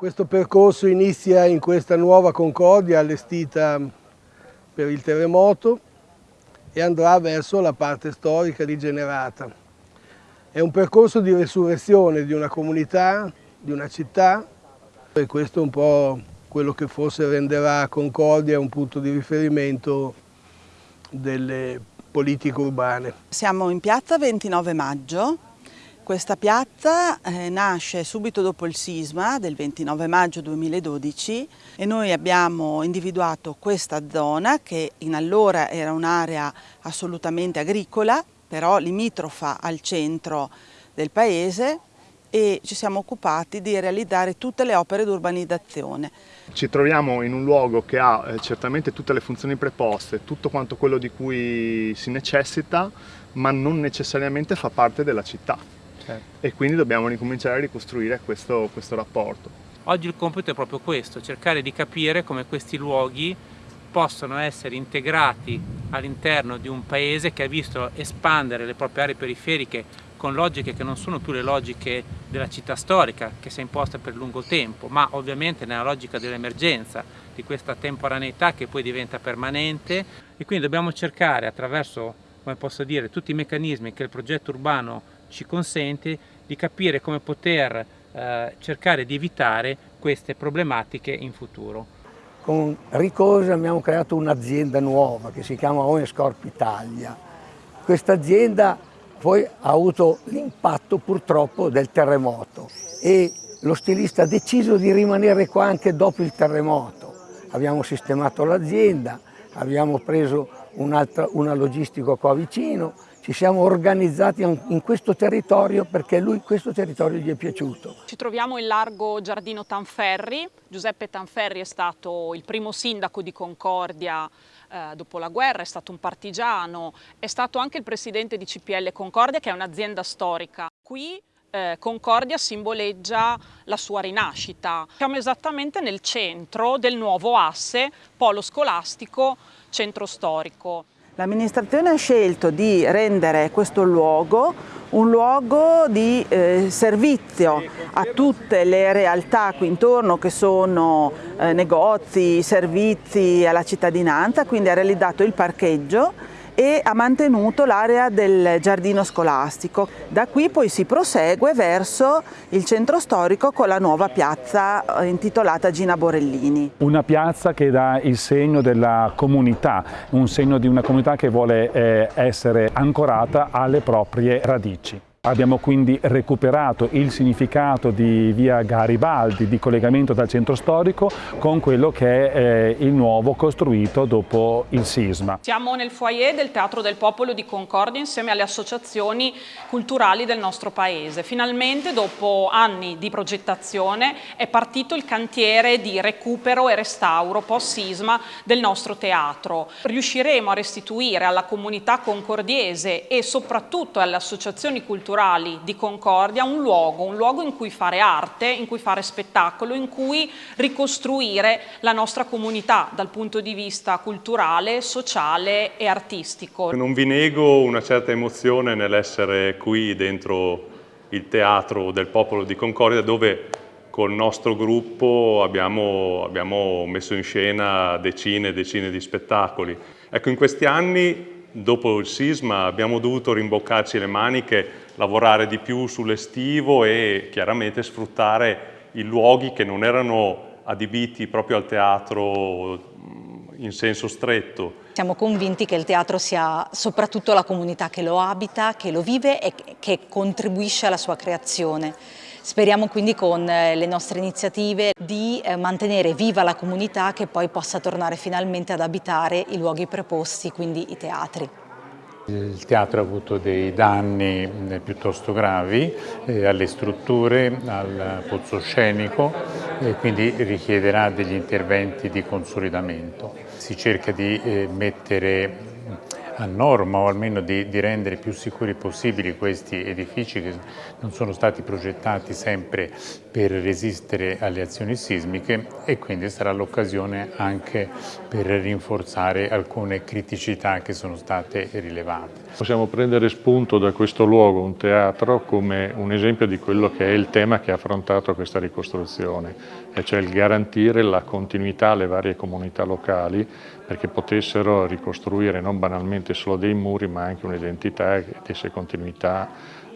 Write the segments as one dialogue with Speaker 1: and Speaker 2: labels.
Speaker 1: Questo percorso inizia in questa nuova Concordia allestita per il terremoto e andrà verso la parte storica rigenerata. È un percorso di resurrezione di una comunità, di una città e questo è un po' quello che forse renderà Concordia un punto di riferimento delle politiche urbane.
Speaker 2: Siamo in piazza 29 maggio questa piazza eh, nasce subito dopo il sisma del 29 maggio 2012 e noi abbiamo individuato questa zona che in allora era un'area assolutamente agricola, però limitrofa al centro del paese e ci siamo occupati di realizzare tutte le opere di urbanizzazione.
Speaker 3: Ci troviamo in un luogo che ha eh, certamente tutte le funzioni preposte, tutto quanto quello di cui si necessita, ma non necessariamente fa parte della città certo. e quindi dobbiamo ricominciare a ricostruire questo, questo rapporto.
Speaker 4: Oggi il compito è proprio questo, cercare di capire come questi luoghi possono essere integrati all'interno di un paese che ha visto espandere le proprie aree periferiche con logiche che non sono più le logiche della città storica che si è imposta per lungo tempo, ma ovviamente nella logica dell'emergenza, di questa temporaneità che poi diventa permanente e quindi dobbiamo cercare attraverso, come posso dire, tutti i meccanismi che il progetto urbano ci consente di capire come poter eh, cercare di evitare queste problematiche in futuro.
Speaker 5: Con Ricosa abbiamo creato un'azienda nuova che si chiama Oenscorp Italia. Questa azienda poi ha avuto l'impatto purtroppo del terremoto e lo stilista ha deciso di rimanere qua anche dopo il terremoto. Abbiamo sistemato l'azienda, abbiamo preso una logistica qua vicino, ci siamo organizzati in questo territorio perché lui questo territorio gli è piaciuto.
Speaker 6: Ci troviamo in largo Giardino Tanferri, Giuseppe Tanferri è stato il primo sindaco di Concordia eh, dopo la guerra, è stato un partigiano, è stato anche il presidente di CPL Concordia che è un'azienda storica. Qui eh, Concordia simboleggia la sua rinascita. Siamo esattamente nel centro del nuovo asse polo scolastico centro storico.
Speaker 2: L'amministrazione ha scelto di rendere questo luogo un luogo di eh, servizio a tutte le realtà qui intorno che sono eh, negozi, servizi alla cittadinanza, quindi ha realizzato il parcheggio e ha mantenuto l'area del giardino scolastico. Da qui poi si prosegue verso il centro storico con la nuova piazza eh, intitolata Gina Borellini.
Speaker 7: Una piazza che dà il segno della comunità, un segno di una comunità che vuole eh, essere ancorata alle proprie radici. Abbiamo quindi recuperato il significato di via Garibaldi, di collegamento dal centro storico, con quello che è eh, il nuovo costruito dopo il sisma.
Speaker 6: Siamo nel foyer del Teatro del Popolo di Concordia insieme alle associazioni culturali del nostro paese. Finalmente, dopo anni di progettazione, è partito il cantiere di recupero e restauro post-sisma del nostro teatro. Riusciremo a restituire alla comunità concordiese e soprattutto alle associazioni culturali culturali di Concordia un luogo, un luogo in cui fare arte, in cui fare spettacolo, in cui ricostruire la nostra comunità dal punto di vista culturale, sociale e artistico.
Speaker 8: Non vi nego una certa emozione nell'essere qui dentro il teatro del popolo di Concordia dove col nostro gruppo abbiamo, abbiamo messo in scena decine e decine di spettacoli. Ecco, in questi anni dopo il sisma abbiamo dovuto rimboccarci le maniche, lavorare di più sull'estivo e chiaramente sfruttare i luoghi che non erano adibiti proprio al teatro in senso stretto.
Speaker 9: Siamo convinti che il teatro sia soprattutto la comunità che lo abita, che lo vive e che contribuisce alla sua creazione. Speriamo quindi con eh, le nostre iniziative di eh, mantenere viva la comunità che poi possa tornare finalmente ad abitare i luoghi preposti, quindi i teatri.
Speaker 10: Il teatro ha avuto dei danni piuttosto gravi eh, alle strutture, al pozzo scenico e quindi richiederà degli interventi di consolidamento. Si cerca di mettere a norma o almeno di, di rendere più sicuri possibili questi edifici che non sono stati progettati sempre per resistere alle azioni sismiche e quindi sarà l'occasione anche per rinforzare alcune criticità che sono state rilevate.
Speaker 11: Possiamo prendere spunto da questo luogo, un teatro, come un esempio di quello che è il tema che ha affrontato questa ricostruzione, e cioè il garantire la continuità alle varie comunità locali perché potessero ricostruire non banalmente solo dei muri ma anche un'identità che desse continuità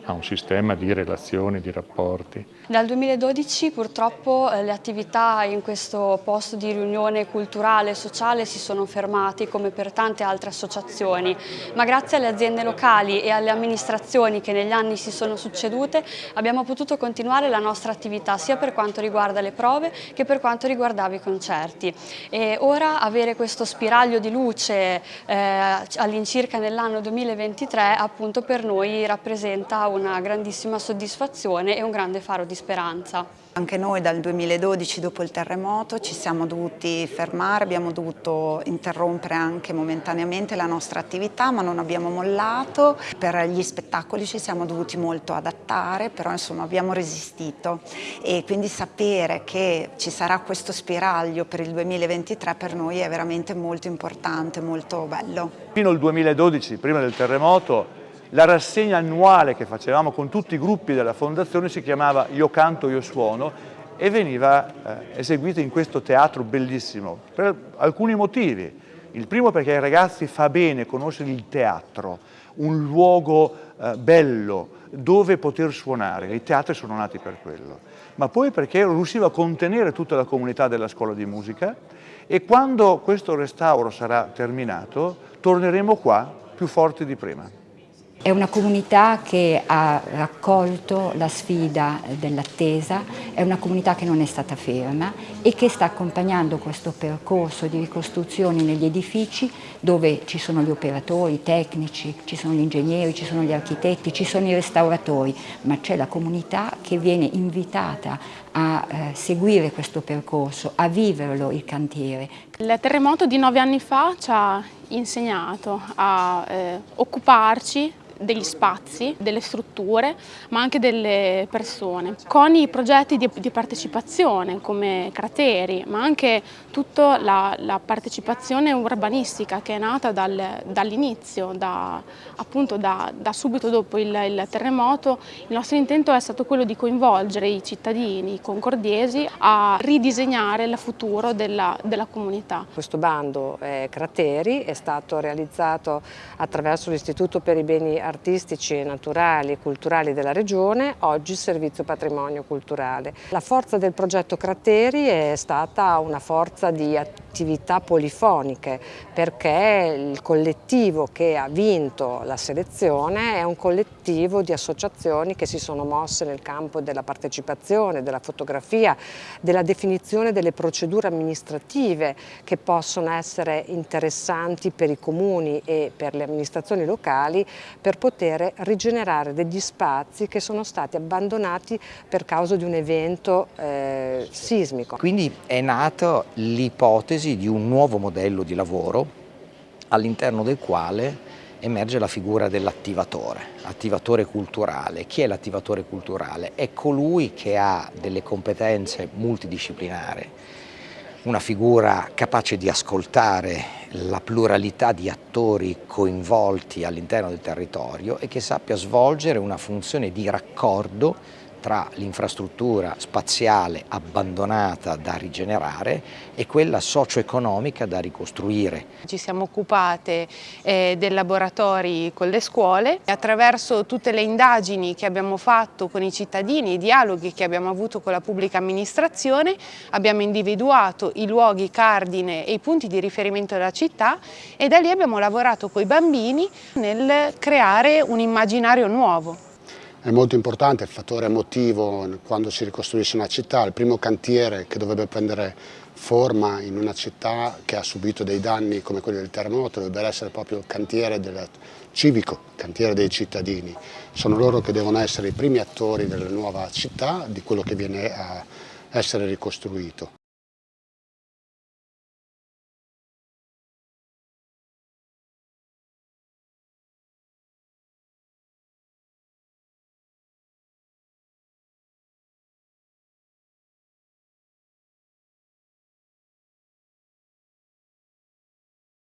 Speaker 11: a un sistema di relazioni, di rapporti.
Speaker 12: Dal 2012 purtroppo eh, le attività in questo posto di riunione culturale e sociale si sono fermate come per tante altre associazioni, ma grazie alle aziende locali e alle amministrazioni che negli anni si sono succedute abbiamo potuto continuare la nostra attività sia per quanto riguarda le prove che per quanto riguardava i concerti. E ora avere questo spiraglio di luce eh, all'incirca nell'anno 2023 appunto per noi rappresenta una grandissima soddisfazione e un grande faro di speranza.
Speaker 13: Anche noi dal 2012 dopo il terremoto ci siamo dovuti fermare, abbiamo dovuto interrompere anche momentaneamente la nostra attività ma non abbiamo mollato, per gli spettacoli ci siamo dovuti molto adattare però insomma abbiamo resistito e quindi sapere che ci sarà questo spiraglio per il 2023 per noi è veramente molto importante, molto bello.
Speaker 14: Fino al 2012, prima del terremoto, la rassegna annuale che facevamo con tutti i gruppi della fondazione si chiamava Io canto, io suono e veniva eh, eseguita in questo teatro bellissimo per alcuni motivi. Il primo perché ai ragazzi fa bene conoscere il teatro, un luogo eh, bello dove poter suonare, i teatri sono nati per quello, ma poi perché riusciva a contenere tutta la comunità della scuola di musica e quando questo restauro sarà terminato torneremo qua più forti di prima.
Speaker 15: È una comunità che ha raccolto la sfida dell'attesa, è una comunità che non è stata ferma e che sta accompagnando questo percorso di ricostruzione negli edifici dove ci sono gli operatori, i tecnici, ci sono gli ingegneri, ci sono gli architetti, ci sono i restauratori, ma c'è la comunità che viene invitata a eh, seguire questo percorso, a viverlo il cantiere.
Speaker 16: Il terremoto di nove anni fa ci ha insegnato a eh, occuparci degli spazi, delle strutture, ma anche delle persone. Con i progetti di, di partecipazione come crateri, ma anche tutta la, la partecipazione urbanistica che è nata dal, dall'inizio, da, appunto da, da, subito dopo il, il, terremoto, il nostro intento è stato quello di coinvolgere i cittadini concordiesi a ridisegnare il futuro della, della comunità.
Speaker 17: Questo bando eh, Crateri è stato realizzato attraverso l'Istituto per i Beni artistici, naturali e culturali della regione, oggi Servizio Patrimonio Culturale. La forza del progetto Crateri è stata una forza di attività polifoniche perché il collettivo che ha vinto la selezione è un collettivo di associazioni che si sono mosse nel campo della partecipazione, della fotografia, della definizione delle procedure amministrative che possono essere interessanti per i comuni e per le amministrazioni locali per per poter rigenerare degli spazi che sono stati abbandonati per causa di un evento eh, sismico.
Speaker 18: Quindi è nata l'ipotesi di un nuovo modello di lavoro all'interno del quale emerge la figura dell'attivatore, attivatore culturale. Chi è l'attivatore culturale? È colui che ha delle competenze multidisciplinari una figura capace di ascoltare la pluralità di attori coinvolti all'interno del territorio e che sappia svolgere una funzione di raccordo tra l'infrastruttura spaziale abbandonata da rigenerare e quella socio-economica da ricostruire.
Speaker 16: Ci siamo occupate eh, dei laboratori con le scuole e attraverso tutte le indagini che abbiamo fatto con i cittadini, i dialoghi che abbiamo avuto con la pubblica amministrazione, abbiamo individuato i luoghi cardine e i punti di riferimento della città e da lì abbiamo lavorato con i bambini nel creare un immaginario nuovo.
Speaker 19: È molto importante il fattore emotivo quando si ricostruisce una città, il primo cantiere che dovrebbe prendere forma in una città che ha subito dei danni come quelli del terremoto dovrebbe essere proprio il cantiere del civico, cantiere dei cittadini. Sono loro che devono essere i primi attori della nuova città, di quello che viene a essere ricostruito.